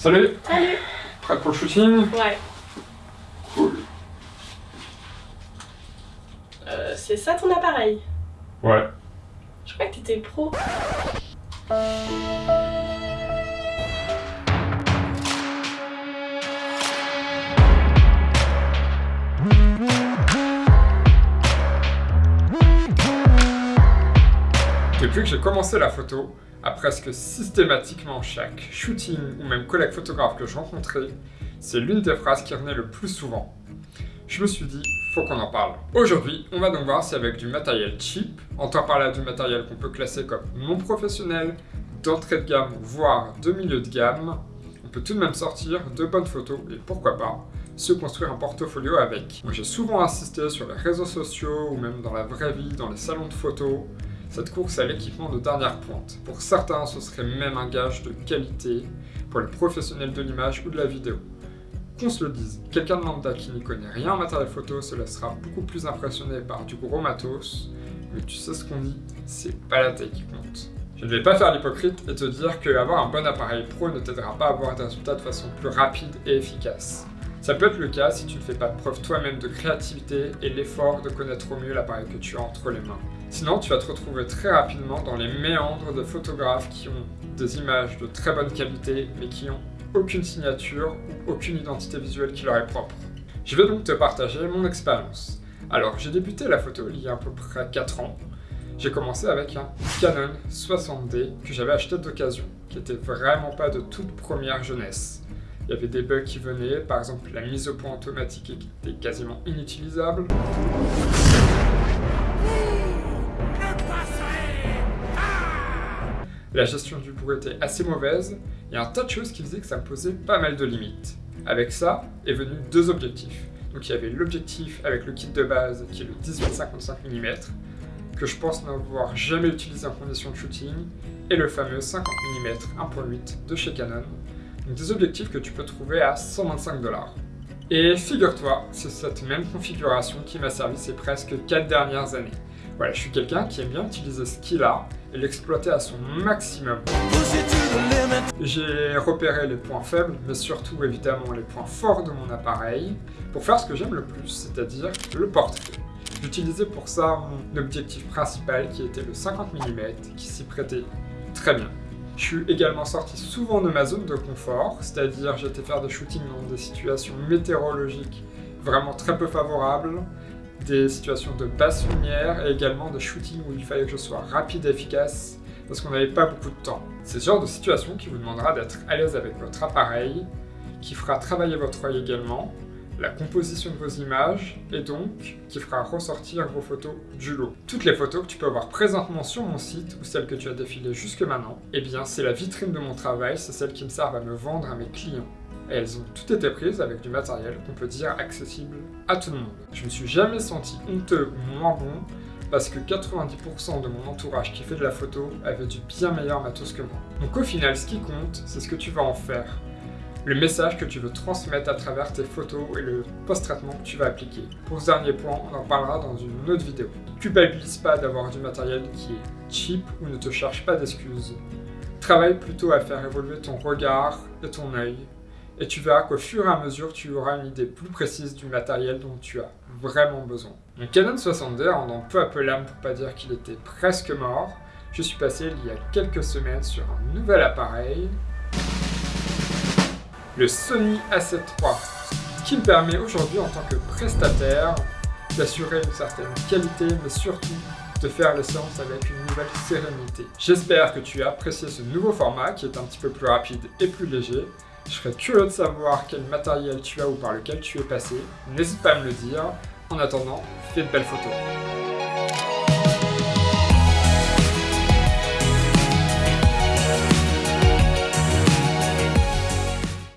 Salut Salut Prête pour le shooting Ouais. Cool. Euh, c'est ça ton appareil? Ouais. Je crois que t'étais pro. Depuis que j'ai commencé la photo, à presque systématiquement chaque shooting ou même collègue photographe que je rencontrais, c'est l'une des phrases qui revenait le plus souvent. Je me suis dit, faut qu'on en parle. Aujourd'hui, on va donc voir si avec du matériel cheap, entend par là du matériel qu'on peut classer comme non professionnel, d'entrée de gamme, voire de milieu de gamme, on peut tout de même sortir de bonnes photos et pourquoi pas se construire un portfolio avec. Moi j'ai souvent assisté sur les réseaux sociaux ou même dans la vraie vie, dans les salons de photos, cette course à l'équipement de dernière pointe. Pour certains, ce serait même un gage de qualité pour les professionnels de l'image ou de la vidéo. Qu'on se le dise, quelqu'un de lambda qui n'y connaît rien en matériel photo se laissera beaucoup plus impressionné par du gros matos, mais tu sais ce qu'on dit, c'est pas la taille qui compte. Je ne vais pas faire l'hypocrite et te dire que avoir un bon appareil pro ne t'aidera pas à avoir des résultats de façon plus rapide et efficace. Ça peut être le cas si tu ne fais pas preuve toi-même de créativité et l'effort de connaître au mieux l'appareil que tu as entre les mains. Sinon, tu vas te retrouver très rapidement dans les méandres de photographes qui ont des images de très bonne qualité, mais qui n'ont aucune signature ou aucune identité visuelle qui leur est propre. Je vais donc te partager mon expérience. Alors, j'ai débuté la photo il y a à peu près 4 ans. J'ai commencé avec un Canon 60D que j'avais acheté d'occasion, qui était vraiment pas de toute première jeunesse. Il y avait des bugs qui venaient, par exemple la mise au point automatique était quasiment inutilisable. La gestion du bruit était assez mauvaise, a un tas de choses qui faisaient que ça posait pas mal de limites. Avec ça est venu deux objectifs. Donc il y avait l'objectif avec le kit de base qui est le 18-55 mm, que je pense n'avoir jamais utilisé en condition de shooting, et le fameux 50 mm 1.8 de chez Canon. Donc des objectifs que tu peux trouver à 125 dollars. Et figure-toi, c'est cette même configuration qui m'a servi ces presque 4 dernières années. Voilà, je suis quelqu'un qui aime bien utiliser ce qu'il a et l'exploiter à son maximum. J'ai repéré les points faibles, mais surtout évidemment les points forts de mon appareil, pour faire ce que j'aime le plus, c'est-à-dire le portrait. J'utilisais pour ça mon objectif principal qui était le 50 mm, qui s'y prêtait très bien. Je suis également sorti souvent de ma zone de confort, c'est-à-dire j'étais faire des shootings dans des situations météorologiques vraiment très peu favorables, des situations de basse lumière et également des shootings où il fallait que je sois rapide et efficace parce qu'on n'avait pas beaucoup de temps. C'est ce genre de situation qui vous demandera d'être à l'aise avec votre appareil, qui fera travailler votre œil également, la composition de vos images et donc qui fera ressortir vos photos du lot. Toutes les photos que tu peux avoir présentement sur mon site ou celles que tu as défilées jusque maintenant, eh bien c'est la vitrine de mon travail, c'est celle qui me servent à me vendre à mes clients et elles ont toutes été prises avec du matériel qu'on peut dire accessible à tout le monde. Je me suis jamais senti honteux ou moins bon parce que 90% de mon entourage qui fait de la photo avait du bien meilleur matos que moi. Donc au final, ce qui compte, c'est ce que tu vas en faire. Le message que tu veux transmettre à travers tes photos et le post-traitement que tu vas appliquer. Pour ce dernier point, on en parlera dans une autre vidéo. Culpabilise pas d'avoir du matériel qui est cheap ou ne te cherche pas d'excuses. Travaille plutôt à faire évoluer ton regard et ton œil et tu verras qu'au fur et à mesure, tu auras une idée plus précise du matériel dont tu as vraiment besoin. Mon Canon 60D rendant peu à peu l'âme pour pas dire qu'il était presque mort, je suis passé il y a quelques semaines sur un nouvel appareil, le Sony A7 III, qui me permet aujourd'hui en tant que prestataire d'assurer une certaine qualité, mais surtout de faire les séances avec une nouvelle sérénité. J'espère que tu as apprécié ce nouveau format qui est un petit peu plus rapide et plus léger, je serais curieux de savoir quel matériel tu as ou par lequel tu es passé. N'hésite pas à me le dire. En attendant, fais de belles photos.